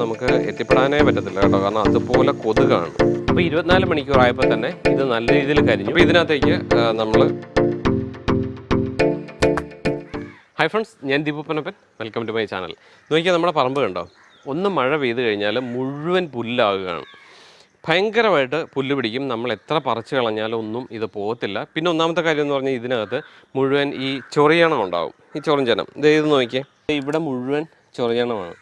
നമുക്ക് എത്തിപ്പെടാനേ പറ്റത്തില്ല കേട്ടോ. കാരണം അതുപോലെ കൊതുകാണ്. അപ്പോൾ ഇരുപത്തിനാല് മണിക്കൂർ ആയപ്പോൾ തന്നെ ഇത് നല്ല രീതിയിൽ കരിഞ്ഞു. അപ്പോൾ ഇതിനകത്തേക്ക് നമ്മൾ ഹൈ ഫ്രണ്ട്സ് ഞാൻ Deepu Panappan welcome to my channel നോക്കിയാൽ നമ്മുടെ പറമ്പ് കണ്ടോ? ഒന്ന് മഴ പെയ്ത് കഴിഞ്ഞാൽ മുഴുവൻ പുല്ലാകുകയാണ്. ഭയങ്കരമായിട്ട് പുല്ല് പിടിക്കും. നമ്മൾ എത്ര പറിച്ചു കളഞ്ഞാലും ഒന്നും ഇത് പോകത്തില്ല. പിന്നെ ഒന്നാമത്തെ കാര്യം എന്ന് പറഞ്ഞാൽ ഇതിനകത്ത് മുഴുവൻ ഈ ചൊറിയണം ഉണ്ടാവും. ഈ ചൊറിഞ്ചനം. ഇത് ഇത് നോക്കിയേ. ഇവിടെ മുഴുവൻ ചൊറിയണമാണ്.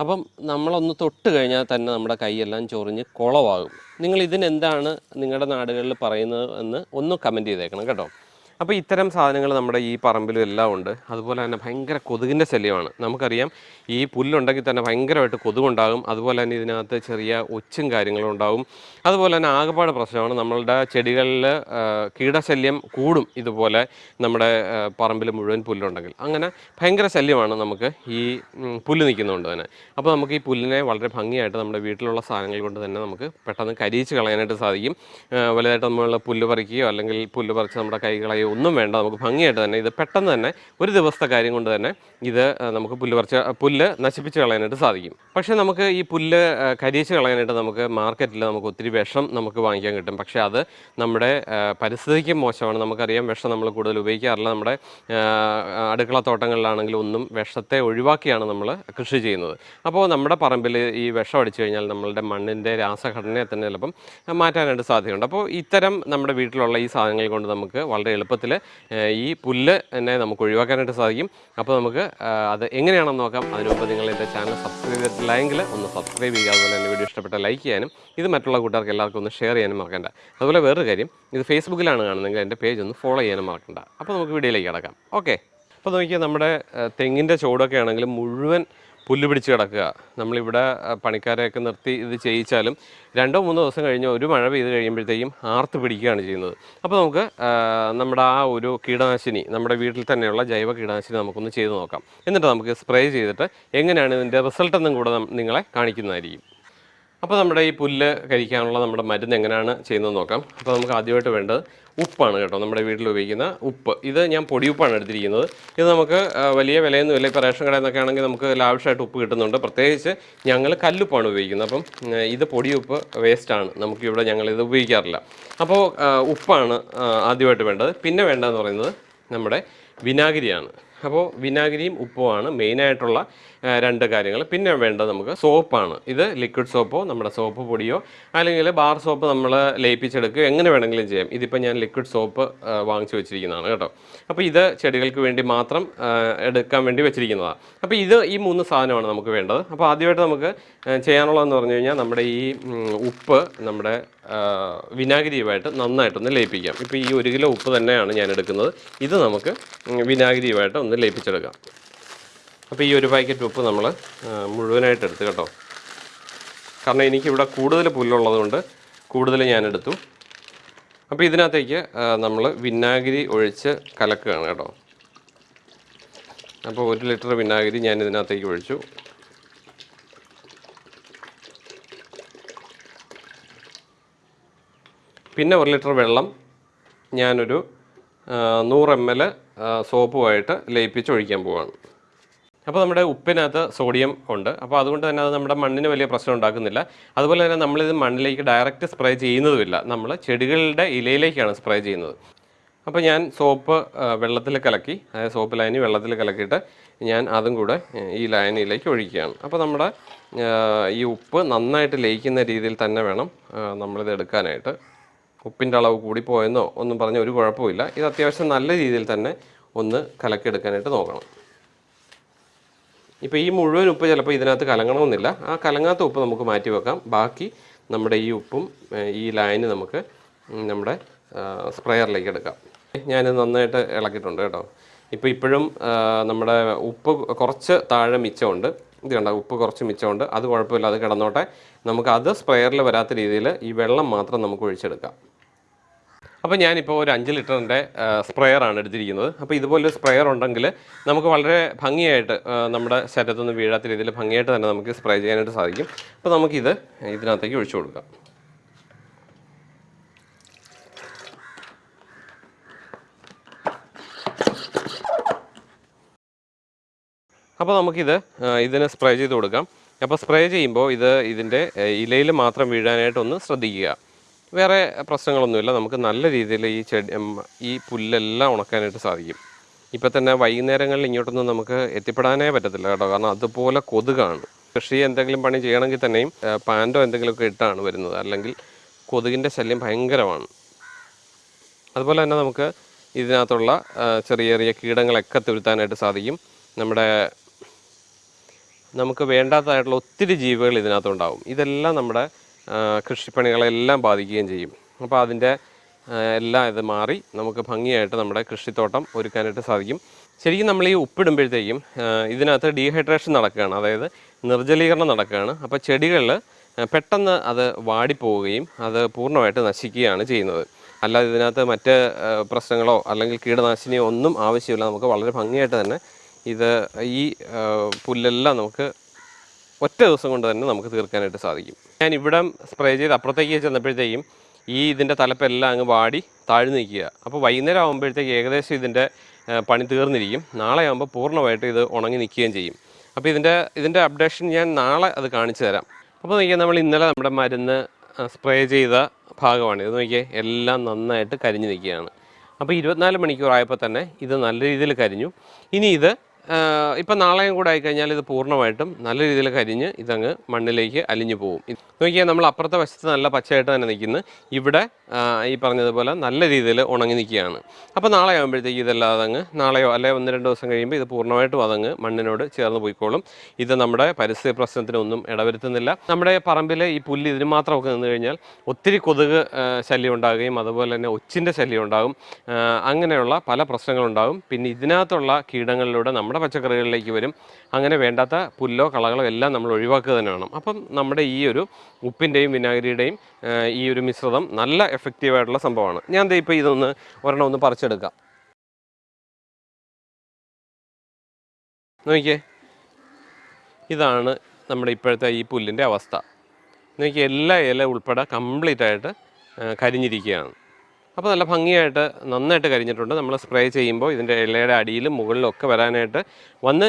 അപ്പം നമ്മളൊന്ന് തൊട്ട് കഴിഞ്ഞാൽ തന്നെ നമ്മുടെ കൈയെല്ലാം ചൊറിഞ്ഞ് കുളമാകും നിങ്ങൾ ഇതിനെന്താണ് നിങ്ങളുടെ നാടുകളിൽ പറയുന്നത് എന്ന് ഒന്ന് കമന്റ് ചെയ്തേക്കണം കേട്ടോ. അപ്പോൾ ഇത്തരം സാധനങ്ങൾ നമ്മുടെ ഈ പറമ്പിലും എല്ലാം ഉണ്ട്. അതുപോലെ തന്നെ ഭയങ്കര കൊതുകിന്റെ ശല്യമാണ്. നമുക്കറിയാം ഈ പുല്ലുണ്ടെങ്കിൽ തന്നെ ഭയങ്കരമായിട്ട് കൊതുകുണ്ടാകും. അതുപോലെ തന്നെ ഇതിനകത്ത് ചെറിയ ഒച്ചും കാര്യങ്ങളും ഉണ്ടാകും. അതുപോലെ തന്നെ ആകെപ്പാട് പ്രശ്നമാണ് നമ്മളുടെ ചെടികളിൽ കീടശല്യം കൂടും ഇതുപോലെ നമ്മുടെ പറമ്പിൽ മുഴുവൻ പുല്ലുണ്ടെങ്കിൽ. അങ്ങനെ ഭയങ്കര ശല്യമാണ് നമുക്ക് ഈ പുല്ല് നിൽക്കുന്നതുകൊണ്ട് തന്നെ. അപ്പോൾ നമുക്ക് ഈ പുല്ലിനെ വളരെ ഭംഗിയായിട്ട് നമ്മുടെ വീട്ടിലുള്ള സാധനങ്ങൾ കൊണ്ട് തന്നെ നമുക്ക് പെട്ടെന്ന് കരിയിച്ച് കളയാനായിട്ട് സാധിക്കും. വലുതായിട്ട് നമ്മൾ പുല്ല് പറിക്കുകയോ അല്ലെങ്കിൽ പുല്ല് പറിച്ച് നമ്മുടെ കൈ കളയോ ഒന്നും വേണ്ട. നമുക്ക് ഭംഗിയായിട്ട് തന്നെ ഇത് പെട്ടെന്ന് തന്നെ ഒരു ദിവസത്തെ കാര്യം കൊണ്ട് തന്നെ ഇത് നമുക്ക് പുല്ല് പറിച്ച് പുല്ല് നശിപ്പിച്ച് കളയാനായിട്ട് സാധിക്കും. പക്ഷേ നമുക്ക് ഈ പുല്ല് കരിയിച്ച് കളയാനായിട്ട് നമുക്ക് മാർക്കറ്റിൽ നമുക്ക് ഒത്തിരി വിഷം നമുക്ക് വാങ്ങിക്കാൻ കിട്ടും. പക്ഷേ അത് നമ്മുടെ പരിസ്ഥിതിക്ക് മോശമാണ്. നമുക്കറിയാം വിഷം നമ്മൾ കൂടുതൽ ഉപയോഗിക്കാറില്ല. നമ്മുടെ അടുക്കള തോട്ടങ്ങളിലാണെങ്കിലും ഒന്നും വിഷത്തെ ഒഴിവാക്കിയാണ് നമ്മൾ കൃഷി ചെയ്യുന്നത്. അപ്പോൾ നമ്മുടെ പറമ്പിൽ ഈ വിഷം അടിച്ചു കഴിഞ്ഞാൽ നമ്മളുടെ മണ്ണിന്റെ രാസഘടനയെ തന്നെ ചിലപ്പം മാറ്റാനായിട്ട് സാധ്യതയുണ്ട്. അപ്പോൾ ഇത്തരം നമ്മുടെ വീട്ടിലുള്ള ഈ സാധനങ്ങൾ കൊണ്ട് നമുക്ക് വളരെ എളുപ്പത്തിൽ ഈ പുല്ല് തന്നെ നമുക്ക് ഒഴിവാക്കാനായിട്ട് സാധിക്കും. അപ്പോൾ നമുക്ക് അത് എങ്ങനെയാണെന്ന് നോക്കാം. അതിനുമുമ്പ് നിങ്ങൾ എന്റെ ചാനൽ സബ്സ്ക്രൈബ് ചെയ്തിട്ടില്ലെങ്കിൽ ഒന്ന് സബ്സ്ക്രൈബ് ചെയ്യുക. അതുപോലെ തന്നെ വീഡിയോ ഇഷ്ടപ്പെട്ട ലൈക്ക് ചെയ്യാനും ഇത് മറ്റുള്ള കൂട്ടുകാർക്ക് എല്ലാവർക്കും ഒന്ന് ഷെയർ ചെയ്യാനും മറക്കണ്ട. അതുപോലെ വേറൊരു കാര്യം ഇത് ഫേസ്ബുക്കിലാണ് കാണുന്നതെങ്കിൽ എന്റെ പേജ് ഒന്ന് ഫോളോ ചെയ്യാനും മറക്കണ്ട. അപ്പോൾ നമുക്ക് വീഡിയോയിലേക്ക് കിടക്കാം. ഓക്കെ. അപ്പോൾ നോക്കിയാൽ നമ്മുടെ തെങ്ങിന്റെ ചുവടൊക്കെ ആണെങ്കിലും മുഴുവൻ പുല്ല് പിടിച്ച് കിടക്കുക. നമ്മളിവിടെ പണിക്കാരെയൊക്കെ നിർത്തി ഇത് ചെയ്യിച്ചാലും രണ്ടോ മൂന്നോ ദിവസം കഴിഞ്ഞ് ഒരു മഴ പെയ്ത് കഴിയുമ്പോഴത്തേക്കും ആർത്ത് പിടിക്കുകയാണ് ചെയ്യുന്നത്. അപ്പോൾ നമുക്ക് നമ്മുടെ ആ ഒരു കീടനാശിനി നമ്മുടെ വീട്ടിൽ തന്നെയുള്ള ജൈവ കീടനാശിനി നമുക്കൊന്ന് ചെയ്ത് നോക്കാം. എന്നിട്ട് നമുക്ക് സ്പ്രേ ചെയ്തിട്ട് എങ്ങനെയാണ് ഇതിന്റെ റിസൾട്ട് എന്നും കൂടെ നിങ്ങളെ കാണിക്കുന്നതായിരിക്കും. അപ്പോൾ നമ്മുടെ ഈ പുല്ല് കഴിക്കാനുള്ള നമ്മുടെ മരുന്ന് എങ്ങനെയാണ് ചെയ്യുന്നത് നോക്കാം. അപ്പോൾ നമുക്ക് ആദ്യമായിട്ട് വേണ്ടത് ഉപ്പാണ് കേട്ടോ നമ്മുടെ വീട്ടിൽ ഉപയോഗിക്കുന്ന ഉപ്പ്. ഇത് ഞാൻ പൊടിയുപ്പാണ് എടുത്തിരിക്കുന്നത്. ഇത് നമുക്ക് വലിയ വിലയൊന്നും ഇല്ല. ഇപ്പോൾ റേഷൻ കടയിൽ ആണെങ്കിൽ നമുക്ക് ലാവശ്യമായിട്ട് ഉപ്പ് കിട്ടുന്നുണ്ട്. പ്രത്യേകിച്ച് ഞങ്ങൾ കല്ലുപ്പാണ് ഉപയോഗിക്കുന്നത്. അപ്പം ഇത് പൊടിയുപ്പ് വേസ്റ്റാണ് നമുക്കിവിടെ ഞങ്ങളിത് ഉപയോഗിക്കാറില്ല. അപ്പോൾ ഉപ്പാണ് ആദ്യമായിട്ട് വേണ്ടത്. പിന്നെ വേണ്ടതെന്ന് പറയുന്നത് നമ്മുടെ വിനാഗിരിയാണ്. അപ്പോൾ വിനാഗിരിയും ഉപ്പുമാണ് മെയിനായിട്ടുള്ള രണ്ട് കാര്യങ്ങൾ. പിന്നെ വേണ്ടത് നമുക്ക് സോപ്പാണ്. ഇത് ലിക്വിഡ് സോപ്പോ നമ്മുടെ സോപ്പ് പൊടിയോ അല്ലെങ്കിൽ ബാർ സോപ്പ് നമ്മൾ ലയിപ്പിച്ചെടുക്കുക എങ്ങനെ വേണമെങ്കിലും ചെയ്യാം. ഇതിപ്പോൾ ഞാൻ ലിക്വിഡ് സോപ്പ് വാങ്ങിച്ചു വെച്ചിരിക്കുന്നതാണ് കേട്ടോ. അപ്പോൾ ഇത് ചെടികൾക്ക് വേണ്ടി മാത്രം എടുക്കാൻ വേണ്ടി വെച്ചിരിക്കുന്നതാണ്. അപ്പോൾ ഇത് ഈ മൂന്ന് സാധനമാണ് നമുക്ക് വേണ്ടത്. അപ്പോൾ ആദ്യമായിട്ട് നമുക്ക് ചെയ്യാനുള്ളതെന്ന് പറഞ്ഞു കഴിഞ്ഞാൽ നമ്മുടെ ഈ ഉപ്പ് നമ്മുടെ വിനാഗിരിയുമായിട്ട് നന്നായിട്ടൊന്ന് ലയിപ്പിക്കാം. ഇപ്പോൾ ഈ ഒരു കിലോ ഉപ്പ് തന്നെയാണ് ഞാൻ എടുക്കുന്നത്. ഇത് നമുക്ക് വിനാഗിരിയുമായിട്ട് ഒന്ന് ലയിപ്പിച്ചെടുക്കാം. അപ്പോൾ ഈ ഒരു പാക്കറ്റ് ഉപ്പ് നമ്മൾ മുഴുവനായിട്ട് എടുത്ത് കേട്ടോ. കാരണം എനിക്കിവിടെ കൂടുതൽ പുല്ലുള്ളതുകൊണ്ട് കൂടുതൽ ഞാനെടുത്തു അപ്പോൾ ഇതിനകത്തേക്ക് നമ്മൾ വിനാഗിരി ഒഴിച്ച് കലക്കുകയാണ് കേട്ടോ. അപ്പോൾ ഒരു ലിറ്റർ വിനാഗിരി ഞാൻ ഇതിനകത്തേക്ക് ഒഴിച്ചു. പിന്നെ ഒരു ലിറ്റർ വെള്ളം ഞാനൊരു നൂറ് എം എൽ സോപ്പുമായിട്ട് ലയിപ്പിച്ചൊഴിക്കാൻ പോവാണ്. അപ്പോൾ നമ്മുടെ ഉപ്പിനകത്ത് സോഡിയം ഉണ്ട്. അപ്പോൾ അതുകൊണ്ട് തന്നെ അത് നമ്മുടെ മണ്ണിന് വലിയ പ്രശ്നം ഉണ്ടാക്കുന്നില്ല. അതുപോലെ തന്നെ നമ്മളിത് മണ്ണിലേക്ക് ഡയറക്റ്റ് സ്പ്രേ ചെയ്യുന്നതുമില്ല. നമ്മൾ ചെടികളുടെ ഇലയിലേക്കാണ് സ്പ്രേ ചെയ്യുന്നത്. അപ്പോൾ ഞാൻ സോപ്പ് വെള്ളത്തിൽ കലക്കി അതായത് സോപ്പ് ലൈനി വെള്ളത്തിൽ കലക്കിയിട്ട് ഞാൻ അതും കൂടെ ഈ ലൈനിലേക്ക് ഒഴിക്കുകയാണ്. അപ്പോൾ നമ്മുടെ ഈ ഉപ്പ് നന്നായിട്ട് ലയിക്കുന്ന രീതിയിൽ തന്നെ വേണം നമ്മളിത് എടുക്കാനായിട്ട്. ഉപ്പിന്റെ അളവ് കൂടിപ്പോയെന്നോ ഒന്നും പറഞ്ഞ ഒരു കുഴപ്പമില്ല ഇത് അത്യാവശ്യം നല്ല രീതിയിൽ തന്നെ ഒന്ന് കലക്കിയെടുക്കാനായിട്ട് നോക്കണം. ഇപ്പോൾ ഈ മുഴുവൻ ഉപ്പ് ചിലപ്പോൾ ഇതിനകത്ത് കലങ്ങണമെന്നില്ല. ആ കലങ്ങാത്ത ഉപ്പ് നമുക്ക് മാറ്റി വെക്കാം. ബാക്കി നമ്മുടെ ഈ ഉപ്പും ഈ ലൈന് നമുക്ക് നമ്മുടെ സ്പ്രെയറിലേക്ക് എടുക്കാം. ഞാനിത് നന്നായിട്ട് ഇളക്കിയിട്ടുണ്ട് കേട്ടോ. ഇപ്പോൾ ഇപ്പോഴും നമ്മുടെ ഉപ്പ് കുറച്ച് താഴെ മിച്ചമുണ്ട്. ഇത് കണ്ട? ഉപ്പ് കുറച്ച് മിച്ചമുണ്ട്. അത് കുഴപ്പമില്ല അത് കിടന്നോട്ടെ. നമുക്ക് അത് സ്പ്രെയറിൽ വരാത്ത രീതിയിൽ ഈ വെള്ളം മാത്രം നമുക്ക് ഒഴിച്ചെടുക്കാം. അപ്പോൾ ഞാനിപ്പോൾ ഒരു അഞ്ച് ലിറ്ററിന്റെ സ്പ്രെയറാണ് എടുത്തിരിക്കുന്നത്. അപ്പോൾ ഇതുപോലൊരു സ്പ്രെയർ ഉണ്ടെങ്കിൽ നമുക്ക് വളരെ ഭംഗിയായിട്ട് നമ്മുടെ ശരീരത്തൊന്നും വീഴാത്ത രീതിയിൽ ഭംഗിയായിട്ട് തന്നെ നമുക്ക് സ്പ്രേ ചെയ്യാനായിട്ട് സാധിക്കും. അപ്പോൾ നമുക്കിത് ഇതിനകത്തേക്ക് ഒഴിച്ചു കൊടുക്കാം. അപ്പോൾ നമുക്കിത് ഇതിനെ സ്പ്രേ ചെയ്ത് കൊടുക്കാം. അപ്പോൾ സ്പ്രേ ചെയ്യുമ്പോൾ ഇത് ഇതിന്റെ ഇലയിൽ മാത്രം വീഴാനായിട്ടൊന്ന് ശ്രദ്ധിക്കുക. വേറെ പ്രശ്നങ്ങളൊന്നുമില്ല. നമുക്ക് നല്ല രീതിയിൽ ഈ ചെടി ഈ പുല്ലെല്ലാം ഉണക്കാനായിട്ട് സാധിക്കും. ഇപ്പം തന്നെ വൈകുന്നേരങ്ങളിൽ ഇങ്ങോട്ടൊന്നും നമുക്ക് എത്തിപ്പെടാനേ പറ്റത്തില്ല കേട്ടോ. കാരണം അതുപോലെ കൊതുകാണ്. കൃഷി എന്തെങ്കിലും പണി ചെയ്യണമെങ്കിൽ തന്നെയും പാന്റോ എന്തെങ്കിലുമൊക്കെ ഇട്ടാണ് വരുന്നത്. അല്ലെങ്കിൽ കൊതുകിന്റെ ശല്യം ഭയങ്കരമാണ്. അതുപോലെ തന്നെ നമുക്ക് ഇതിനകത്തുള്ള ചെറിയ ചെറിയ കീടങ്ങളൊക്കെ തുരുത്താനായിട്ട് സാധിക്കും. നമ്മുടെ നമുക്ക് വേണ്ടാത്തതായിട്ടുള്ള ഒത്തിരി ജീവികൾ ഇതിനകത്തുണ്ടാവും. ഇതെല്ലാം നമ്മുടെ കൃഷിപ്പണികളെല്ലാം ബാധിക്കുകയും ചെയ്യും. അപ്പോൾ അതിന്റെ എല്ലാം ഇത് മാറി നമുക്ക് ഭംഗിയായിട്ട് നമ്മുടെ കൃഷിത്തോട്ടം ഒരുക്കാനായിട്ട് സാധിക്കും. ശരിക്കും നമ്മൾ ഈ ഉപ്പിടുമ്പോഴത്തേക്കും ഇതിനകത്ത് ഡീഹൈഡ്രേഷൻ നടക്കുകയാണ്. അതായത് നിർജലീകരണം നടക്കുകയാണ്. അപ്പോൾ ചെടികളിൽ പെട്ടെന്ന് അത് വാടിപ്പോവുകയും അത് പൂർണമായിട്ട് നശിക്കുകയാണ് ചെയ്യുന്നത്. അല്ലാതെ ഇതിനകത്ത് മറ്റ് പ്രശ്നങ്ങളോ അല്ലെങ്കിൽ കീടനാശിനിയോ ഒന്നും ആവശ്യമില്ല. നമുക്ക് വളരെ ഭംഗിയായിട്ട് തന്നെ ഇത് ഈ പുല്ലെല്ലാം നമുക്ക് ഒറ്റ ദിവസം കൊണ്ട് തന്നെ നമുക്ക് തീർക്കാനായിട്ട് സാധിക്കും. ഞാൻ ഇവിടെ സ്പ്രേ ചെയ്ത് അപ്പുറത്തേക്ക് ചെന്നപ്പോഴത്തേക്കും ഈ ഇതിന്റെ തലപ്പെല്ലാം അങ്ങ് വാടി താഴ്ന്നു നിൽക്കുക. അപ്പോൾ വൈകുന്നേരം ആകുമ്പോഴത്തേക്ക് ഏകദേശം ഇതിന്റെ പണി തീർന്നിരിക്കും. നാളെ ആകുമ്പോൾ പൂർണമായിട്ട് ഇത് ഉണങ്ങി നിൽക്കുകയും ചെയ്യും. അപ്പോൾ ഇതിന്റെ ഇതിന്റെ അപ്ഡേഷൻ ഞാൻ നാളെ അത് കാണിച്ചു തരാം. അപ്പോൾ നോക്കിയാൽ നമ്മൾ ഇന്നലെ നമ്മുടെ മരുന്ന് സ്പ്രേ ചെയ്ത ഭാഗമാണ്. ഇത് നോക്കിയാൽ എല്ലാം നന്നായിട്ട് കരിഞ്ഞു നിൽക്കുകയാണ്. അപ്പോൾ ഇരുപത്തിനാല് മണിക്കൂർ ആയപ്പോൾ തന്നെ ഇത് നല്ല രീതിയിൽ കരിഞ്ഞു. ഇനി ഇത് ഇപ്പം നാളെയും കൂടെ ആയിക്കഴിഞ്ഞാൽ ഇത് പൂർണമായിട്ടും നല്ല രീതിയിൽ കരിഞ്ഞ് ഇതങ്ങ് മണ്ണിലേക്ക് അലിഞ്ഞു പോകും നോക്കിയാൽ നമ്മൾ അപ്പുറത്തെ വശത്ത് നല്ല പച്ചയായിട്ട് തന്നെ നിൽക്കുന്നു. ഇവിടെ ഈ പറഞ്ഞതുപോലെ നല്ല രീതിയിൽ ഉണങ്ങി നിൽക്കുകയാണ്. അപ്പോൾ നാളെ ആകുമ്പോഴത്തേക്ക് ഇതെല്ലാം അതങ്ങ് നാളെയോ അല്ലെങ്കിൽ ഒന്ന് രണ്ട് ദിവസം കഴിയുമ്പോൾ ഇത് പൂർണമായിട്ടും അതങ്ങ് മണ്ണിനോട് ചേർന്ന് പോയിക്കോളും. ഇത് നമ്മുടെ പരിസ്ഥിതി പ്രശ്നത്തിനൊന്നും ഇടവരുത്തുന്നില്ല. നമ്മുടെ പറമ്പിലെ ഈ പുല്ല് ഇതിന് മാത്രമൊക്കെ നിന്ന് കഴിഞ്ഞാൽ ഒത്തിരി കൊതുക് ശല്യം ഉണ്ടാകുകയും അതുപോലെ തന്നെ ഒച്ചിന്റെ ശല്യം ഉണ്ടാകും. അങ്ങനെയുള്ള പല പ്രശ്നങ്ങളുണ്ടാകും. പിന്നെ ഇതിനകത്തുള്ള കീടങ്ങളിലൂടെ നമ്മുടെ പച്ചക്കറികളിലേക്ക് വരും. അങ്ങനെ വേണ്ടാത്ത പുല്ലോ കളകളോ എല്ലാം നമ്മൾ ഒഴിവാക്കുക തന്നെ വേണം അപ്പം നമ്മുടെ ഈ ഒരു ഉപ്പിന്റെയും വിനാഗിരിയുടെയും ഈ ഒരു മിശ്രിതം നല്ല എഫക്റ്റീവായിട്ടുള്ള സംഭവമാണ്. ഞാൻ ഇപ്പോൾ ഇതൊന്ന് ഒരെണ്ണം ഒന്ന് പറിച്ചെടുക്കാം. നോക്കിയേ. ഇതാണ് നമ്മുടെ ഇപ്പോഴത്തെ ഈ പുല്ലിന്റെ അവസ്ഥ. നോക്കിയേ എല്ലാ ഇല ഉൾപ്പെടെ കംപ്ലീറ്റ് ആയിട്ട് കരിഞ്ഞിരിക്കുകയാണ്. അപ്പോൾ നല്ല ഭംഗിയായിട്ട് നന്നായിട്ട് കരിഞ്ഞിട്ടുണ്ട്. നമ്മൾ സ്പ്രേ ചെയ്യുമ്പോൾ ഇതിന്റെ ഇലയുടെ അടിയിലും മുകളിലും ഒക്കെ വരാനായിട്ട് വന്ന്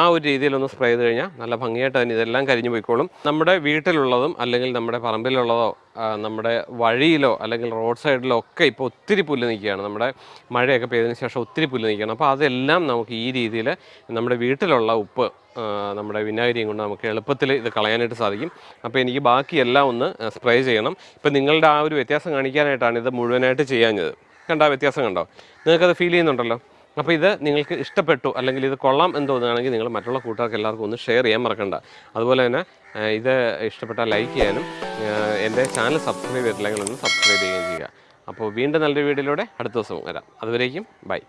ആ ഒരു രീതിയിലൊന്ന് സ്പ്രേ ചെയ്ത് കഴിഞ്ഞാൽ നല്ല ഭംഗിയായിട്ട് തന്നെ ഇതെല്ലാം കരിഞ്ഞു പോയിക്കോളും. നമ്മുടെ വീട്ടിലുള്ളതും അല്ലെങ്കിൽ നമ്മുടെ പറമ്പിലുള്ളതോ നമ്മുടെ വഴിയിലോ അല്ലെങ്കിൽ റോഡ് സൈഡിലോ ഒക്കെ ഇപ്പോൾ ഒത്തിരി പുല്ല് നിൽക്കുകയാണ്. നമ്മുടെ മഴയൊക്കെ പെയ്തതിന് ശേഷം ഒത്തിരി പുല്ല് നിൽക്കുകയാണ്. അപ്പോൾ അതെല്ലാം നമുക്ക് ഈ രീതിയിൽ നമ്മുടെ വീട്ടിലുള്ള ഉപ്പ് നമ്മുടെ വിനാഗിരിയും കൊണ്ട് നമുക്ക് എളുപ്പത്തിൽ ഇത് കളയാനായിട്ട് സാധിക്കും. അപ്പോൾ എനിക്ക് ബാക്കിയെല്ലാം ഒന്ന് സ്പ്രേ ചെയ്യണം. ഇപ്പം നിങ്ങളുടെ ആ ഒരു വ്യത്യാസം കാണിക്കാനായിട്ടാണ് ഇത് മുഴുവനായിട്ട് ചെയ്യാഞ്ഞത്. കണ്ടോ വ്യത്യാസം കണ്ടോ? നിങ്ങൾക്കത് ഫീൽ ചെയ്യുന്നുണ്ടല്ലോ? അപ്പോൾ ഇത് നിങ്ങൾക്ക് ഇഷ്ടപ്പെട്ടു അല്ലെങ്കിൽ ഇത് കൊള്ളാം എന്ന് തോന്നുകയാണെങ്കിൽ നിങ്ങൾ മറ്റുള്ള കൂട്ടുകാർക്ക് എല്ലാവർക്കും ഒന്ന് ഷെയർ ചെയ്യാൻ മറക്കണ്ട. അതുപോലെ തന്നെ ഇത് ഇഷ്ടപ്പെട്ടാൽ ലൈക്ക് ചെയ്യാനും എന്റെ ചാനൽ സബ്സ്ക്രൈബ് ചെയ്തിട്ടില്ലെങ്കിൽ ഒന്ന് സബ്സ്ക്രൈബ് ചെയ്യുകയും ചെയ്യുക. അപ്പോൾ വീണ്ടും നല്ലൊരു വീഡിയോയിലൂടെ അടുത്ത ദിവസം വരാം. അതുവരേക്കും ബൈ